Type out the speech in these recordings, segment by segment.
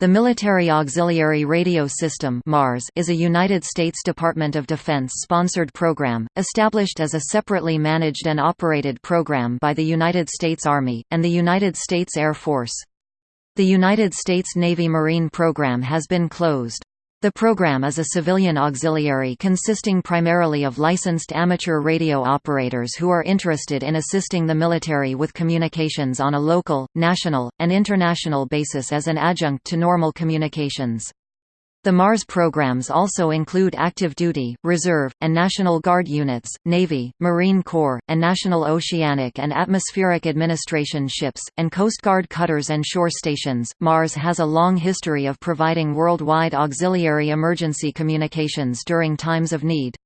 The Military Auxiliary Radio System MARS is a United States Department of Defense-sponsored program, established as a separately managed and operated program by the United States Army, and the United States Air Force. The United States Navy Marine program has been closed. The program is a civilian auxiliary consisting primarily of licensed amateur radio operators who are interested in assisting the military with communications on a local, national, and international basis as an adjunct to normal communications. The MARS programs also include active duty, reserve, and National Guard units, Navy, Marine Corps, and National Oceanic and Atmospheric Administration ships, and Coast Guard cutters and shore stations. MARS has a long history of providing worldwide auxiliary emergency communications during times of need.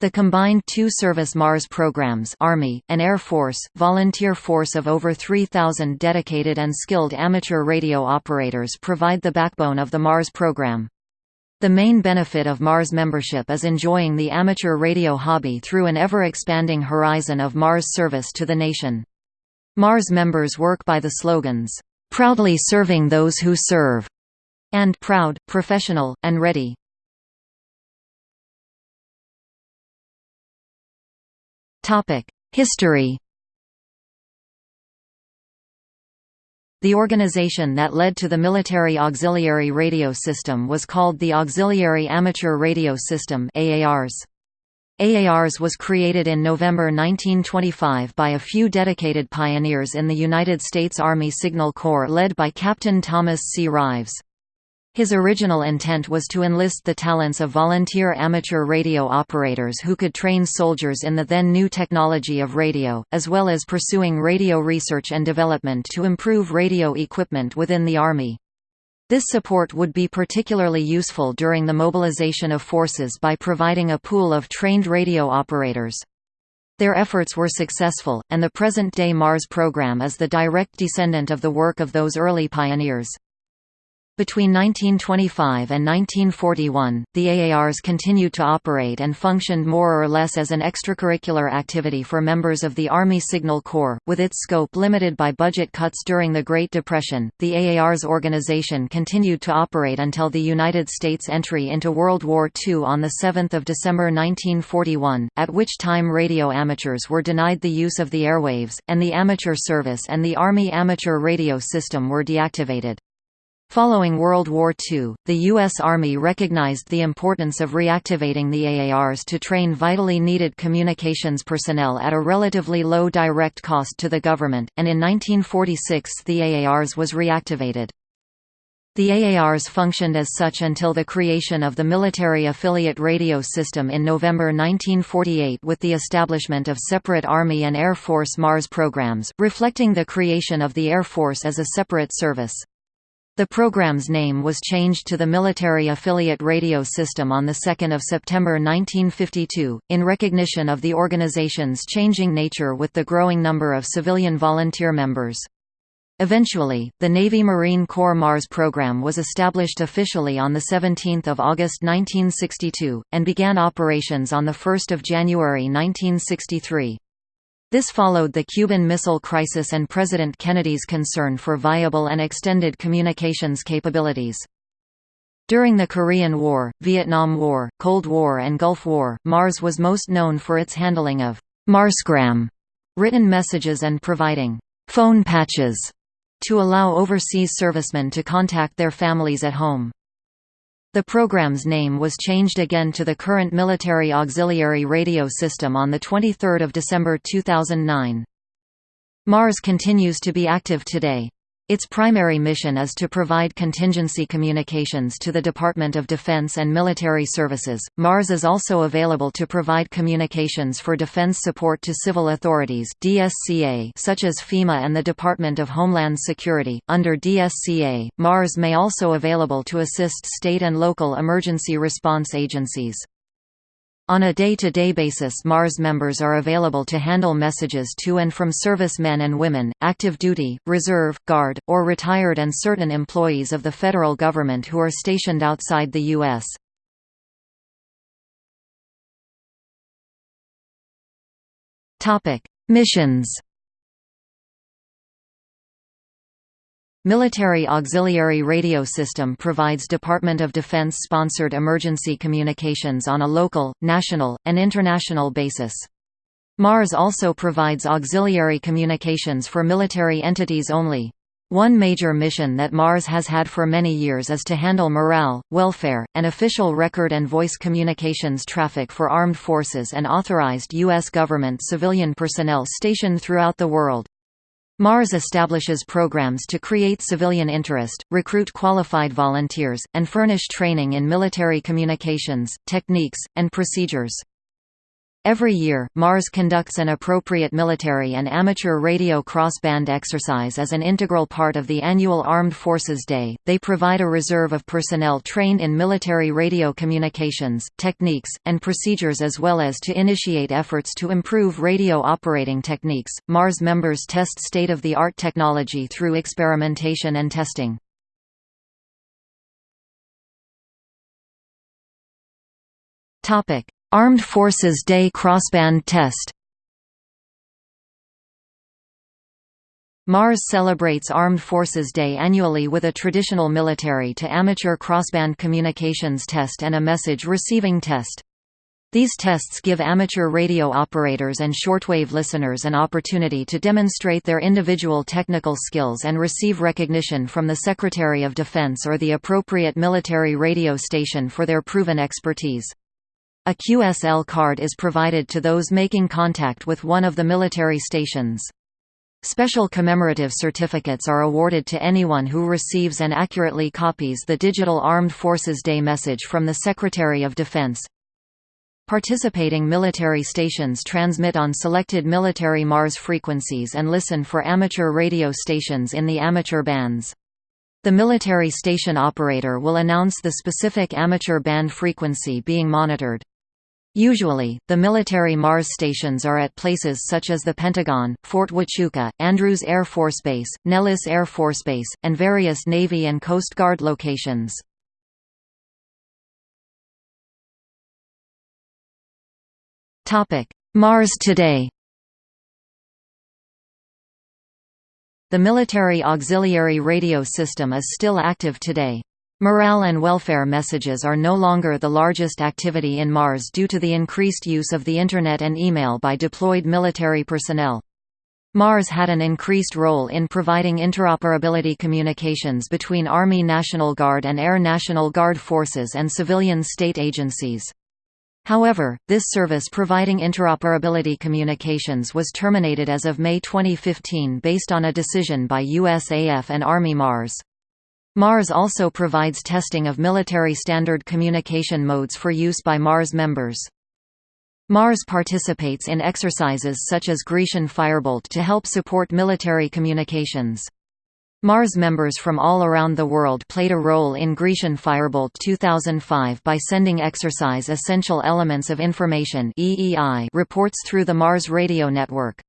The combined two-service MARS programs Army, and Air Force, volunteer force of over 3,000 dedicated and skilled amateur radio operators provide the backbone of the MARS program. The main benefit of Mars membership is enjoying the amateur radio hobby through an ever-expanding horizon of Mars service to the nation. Mars members work by the slogans, "'Proudly serving those who serve' and "'Proud, professional, and ready'. History The organization that led to the Military Auxiliary Radio System was called the Auxiliary Amateur Radio System AARS. AARS was created in November 1925 by a few dedicated pioneers in the United States Army Signal Corps led by Captain Thomas C. Rives. His original intent was to enlist the talents of volunteer amateur radio operators who could train soldiers in the then new technology of radio, as well as pursuing radio research and development to improve radio equipment within the Army. This support would be particularly useful during the mobilization of forces by providing a pool of trained radio operators. Their efforts were successful, and the present-day MARS program is the direct descendant of the work of those early pioneers. Between 1925 and 1941, the AARS continued to operate and functioned more or less as an extracurricular activity for members of the Army Signal Corps, with its scope limited by budget cuts during the Great Depression. The AARS organization continued to operate until the United States' entry into World War II on 7 December 1941, at which time radio amateurs were denied the use of the airwaves, and the amateur service and the Army amateur radio system were deactivated. Following World War II, the U.S. Army recognized the importance of reactivating the AARS to train vitally needed communications personnel at a relatively low direct cost to the government, and in 1946 the AARS was reactivated. The AARS functioned as such until the creation of the military affiliate radio system in November 1948 with the establishment of separate Army and Air Force MARS programs, reflecting the creation of the Air Force as a separate service. The program's name was changed to the Military Affiliate Radio System on 2 September 1952, in recognition of the organization's changing nature with the growing number of civilian volunteer members. Eventually, the Navy Marine Corps Mars program was established officially on 17 August 1962, and began operations on 1 January 1963. This followed the Cuban Missile Crisis and President Kennedy's concern for viable and extended communications capabilities. During the Korean War, Vietnam War, Cold War and Gulf War, Mars was most known for its handling of Marsgram written messages and providing phone patches to allow overseas servicemen to contact their families at home. The program's name was changed again to the current Military Auxiliary Radio System on 23 December 2009. MARS continues to be active today. Its primary mission is to provide contingency communications to the Department of Defense and military services. MARS is also available to provide communications for defense support to civil authorities (DSCA) such as FEMA and the Department of Homeland Security. Under DSCA, MARS may also be available to assist state and local emergency response agencies. On a day-to-day -day basis MARS members are available to handle messages to and from service men and women, active duty, reserve, guard, or retired and certain employees of the federal government who are stationed outside the U.S. Missions Military Auxiliary Radio System provides Department of Defense-sponsored emergency communications on a local, national, and international basis. MARS also provides auxiliary communications for military entities only. One major mission that MARS has had for many years is to handle morale, welfare, and official record and voice communications traffic for armed forces and authorized U.S. government civilian personnel stationed throughout the world. MARS establishes programs to create civilian interest, recruit qualified volunteers, and furnish training in military communications, techniques, and procedures. Every year, MARS conducts an appropriate military and amateur radio crossband exercise as an integral part of the annual Armed Forces Day. They provide a reserve of personnel trained in military radio communications, techniques, and procedures as well as to initiate efforts to improve radio operating techniques. MARS members test state of the art technology through experimentation and testing. Topic Armed Forces Day Crossband Test MARS celebrates Armed Forces Day annually with a traditional military to amateur crossband communications test and a message receiving test. These tests give amateur radio operators and shortwave listeners an opportunity to demonstrate their individual technical skills and receive recognition from the Secretary of Defense or the appropriate military radio station for their proven expertise. A QSL card is provided to those making contact with one of the military stations. Special commemorative certificates are awarded to anyone who receives and accurately copies the digital Armed Forces Day message from the Secretary of Defense. Participating military stations transmit on selected military MARS frequencies and listen for amateur radio stations in the amateur bands. The military station operator will announce the specific amateur band frequency being monitored. Usually, the military Mars stations are at places such as the Pentagon, Fort Huachuca, Andrews Air Force Base, Nellis Air Force Base, and various Navy and Coast Guard locations. Mars today The military auxiliary radio system is still active today. Morale and welfare messages are no longer the largest activity in Mars due to the increased use of the Internet and email by deployed military personnel. Mars had an increased role in providing interoperability communications between Army National Guard and Air National Guard forces and civilian state agencies. However, this service providing interoperability communications was terminated as of May 2015 based on a decision by USAF and Army Mars. MARS also provides testing of military standard communication modes for use by MARS members. MARS participates in exercises such as Grecian Firebolt to help support military communications. MARS members from all around the world played a role in Grecian Firebolt 2005 by sending Exercise Essential Elements of Information reports through the MARS radio network.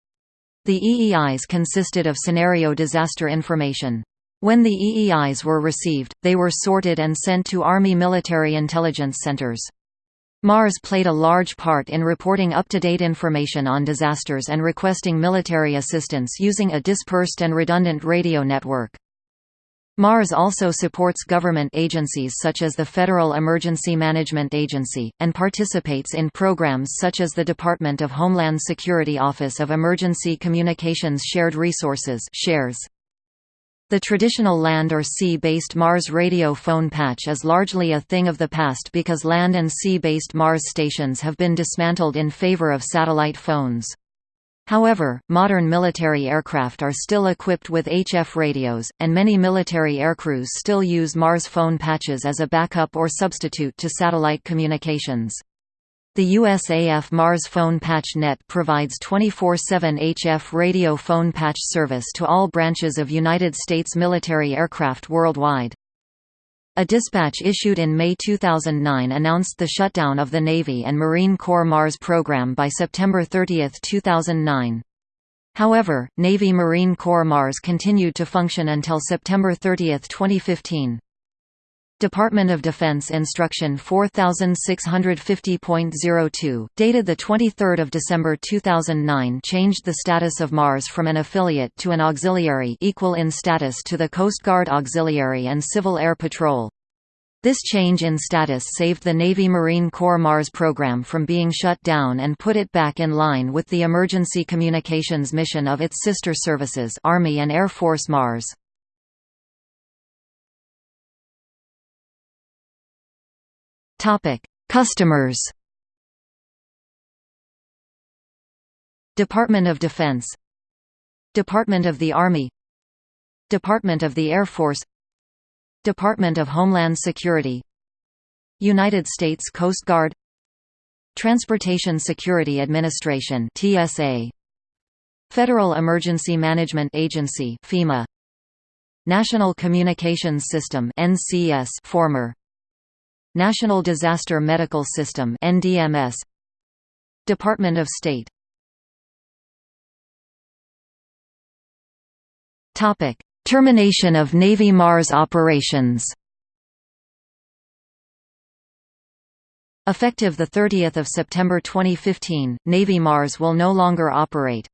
The EEIs consisted of scenario disaster information. When the EEIs were received, they were sorted and sent to Army military intelligence centers. MARS played a large part in reporting up-to-date information on disasters and requesting military assistance using a dispersed and redundant radio network. MARS also supports government agencies such as the Federal Emergency Management Agency, and participates in programs such as the Department of Homeland Security Office of Emergency Communications Shared Resources SHARES. The traditional land or sea-based Mars radio phone patch is largely a thing of the past because land and sea-based Mars stations have been dismantled in favor of satellite phones. However, modern military aircraft are still equipped with HF radios, and many military aircrews still use Mars phone patches as a backup or substitute to satellite communications. The USAF Mars Phone Patch Net provides 24-7 HF radio phone patch service to all branches of United States military aircraft worldwide. A dispatch issued in May 2009 announced the shutdown of the Navy and Marine Corps Mars program by September 30, 2009. However, Navy Marine Corps Mars continued to function until September 30, 2015. Department of Defense Instruction 4650.02, dated 23 December 2009 changed the status of Mars from an affiliate to an auxiliary equal in status to the Coast Guard Auxiliary and Civil Air Patrol. This change in status saved the Navy Marine Corps Mars program from being shut down and put it back in line with the emergency communications mission of its sister services Army and Air Force Mars. Customers. Department of Defense Department of the Army Department of the Air Force Department of Homeland Security United States Coast Guard Transportation Security Administration TSA Federal Emergency Management Agency FEMA National Communications System NCS former National Disaster Medical System NDMS Department of State Topic Termination of Navy Mars operations Effective 30 September 2015, Navy Mars will no longer operate.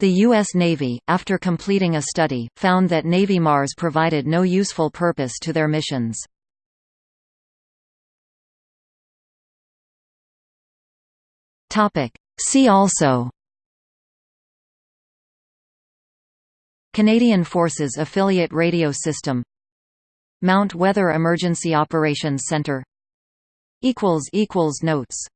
The U.S. Navy, after completing a study, found that Navy Mars provided no useful purpose to their missions. See also. Canadian Forces Affiliate Radio System. Mount Weather Emergency Operations Center. Notes